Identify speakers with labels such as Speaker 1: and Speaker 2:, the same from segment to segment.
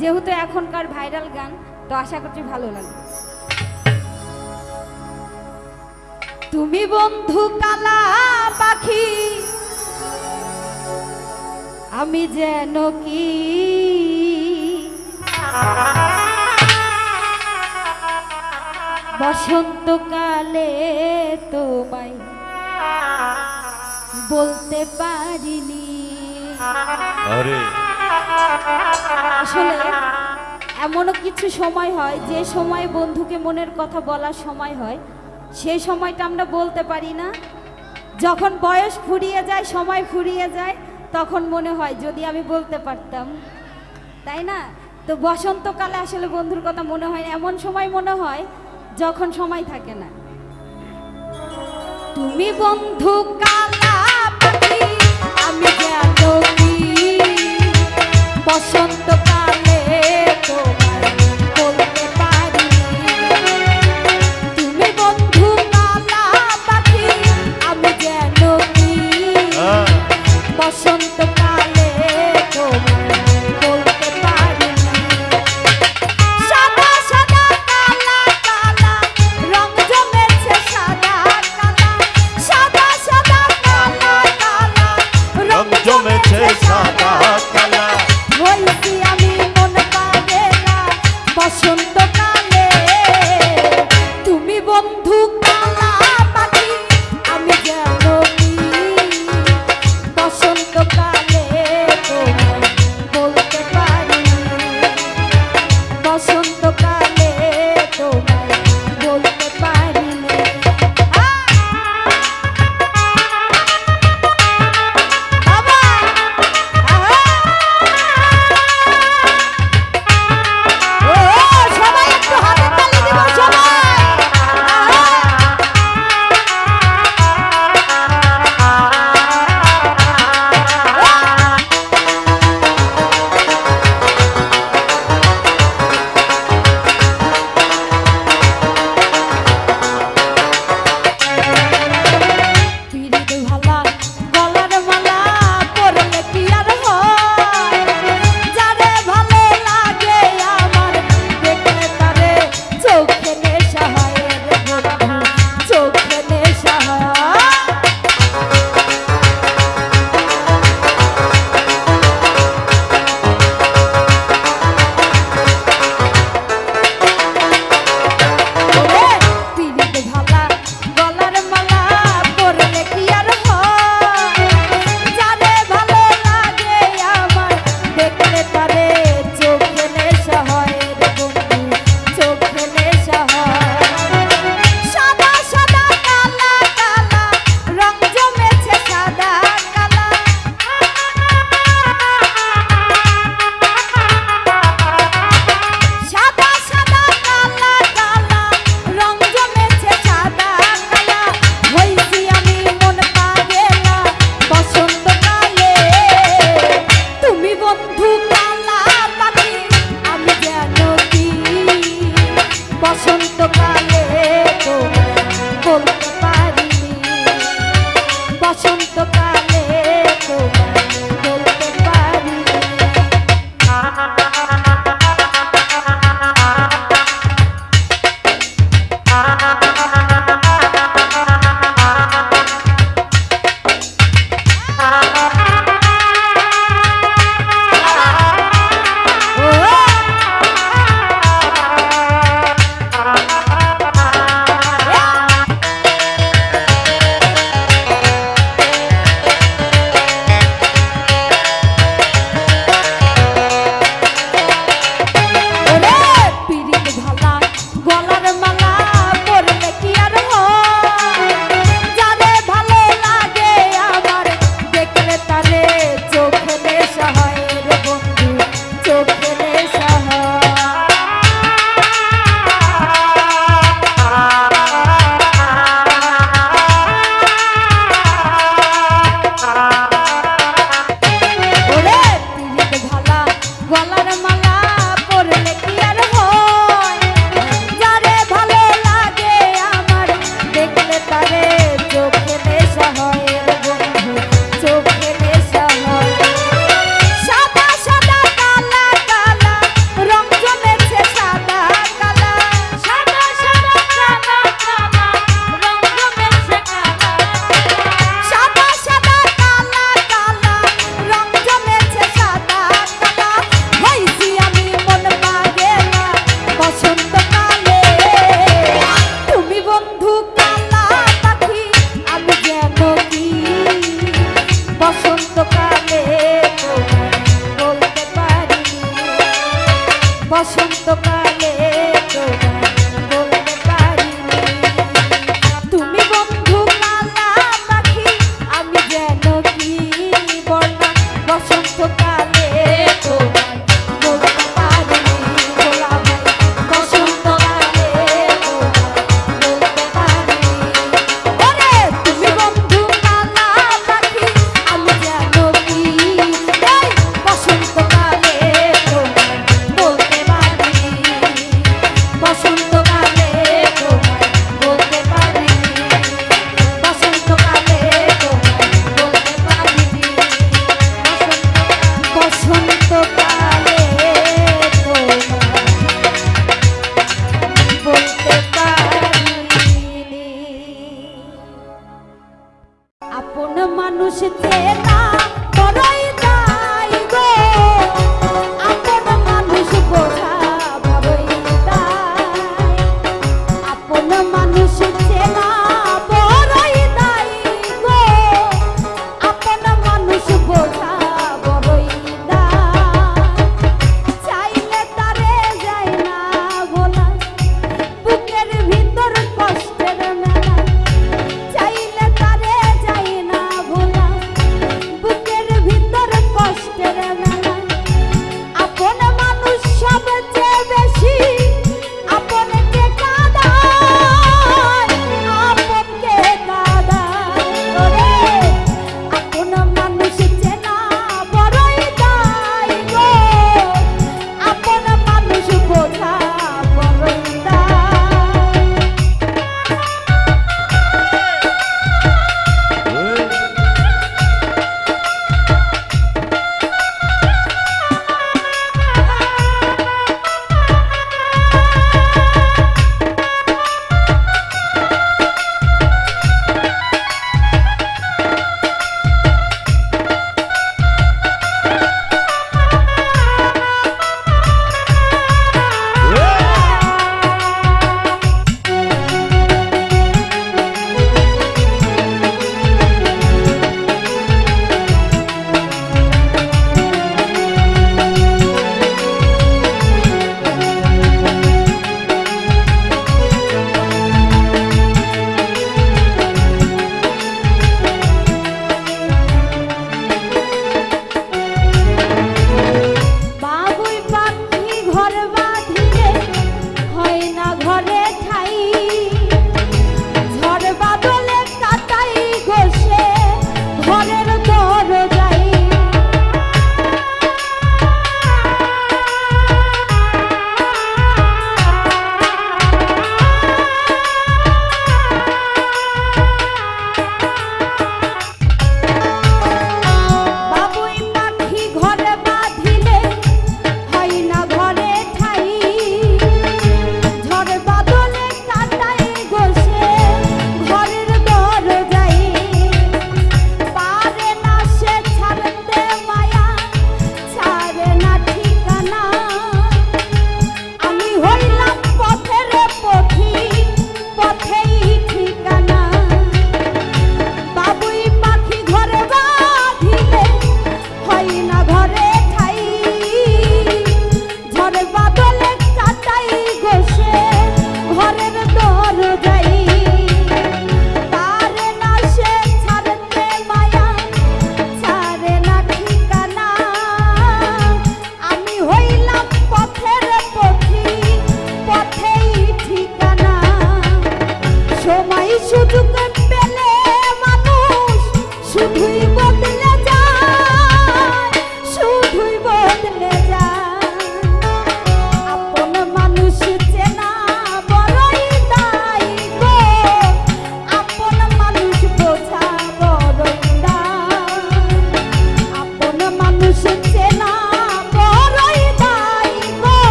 Speaker 1: যেহেতু এখনকার ভাইরাল গান, তো আশা করছি ভালো লাগবে। তুমি বন্ধু কালা পাখি, আমি যেন কি? বসন্তকালে তোমায় বলতে পারিনি।
Speaker 2: আরে।
Speaker 1: আসলে এমনও কিছু সময় হয়, যে সময় বন্ধুকে মনের কথা বলার সময় হয় সেই সময়টা আমরা বলতে পারি না। যখন বয়স ফুরিয়ে যায়, সময় ফুরিয়ে যায়, তখন মনে হয় যদি আমি বলতে পারতাম। তাই না? তো বসন্তকালে আসলে বন্ধুর কথা মনে হয় না। এমন সময় মনে হয় যখন সময় থাকে না। তুমি বন্ধু কালা আমি কি বসন্তকালে তোমায়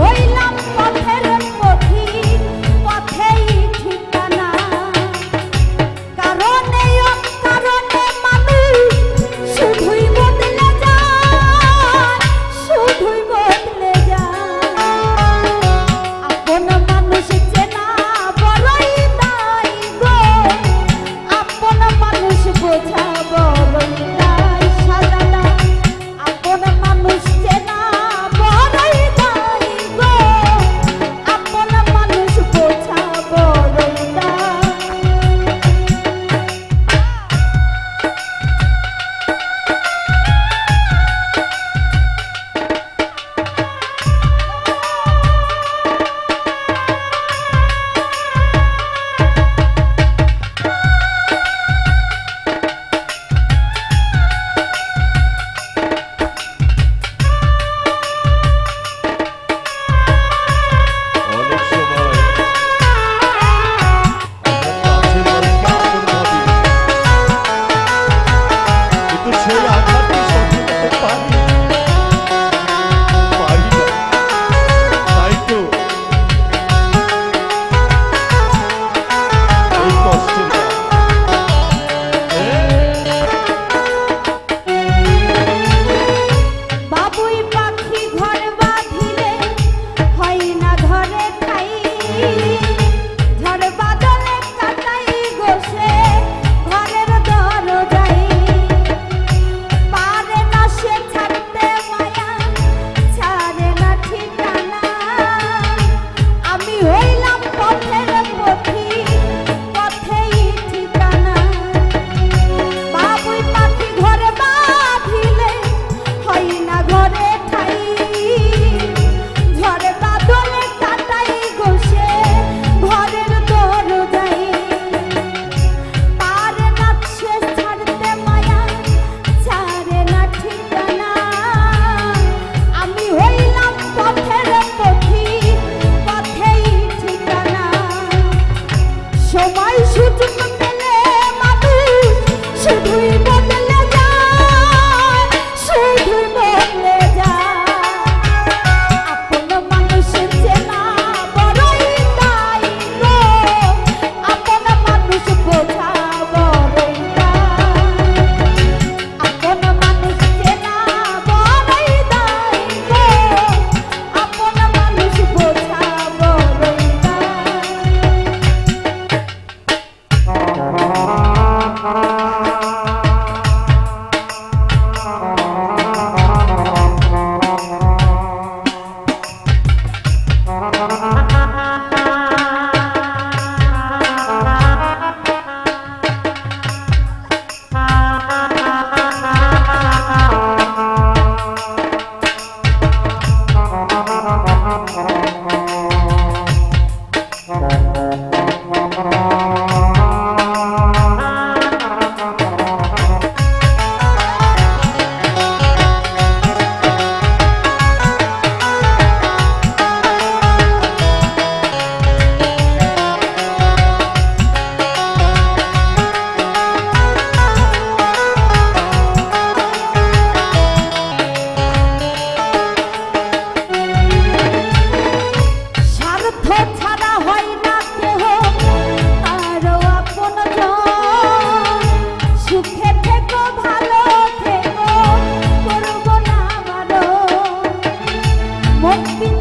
Speaker 1: Oi, Thank you.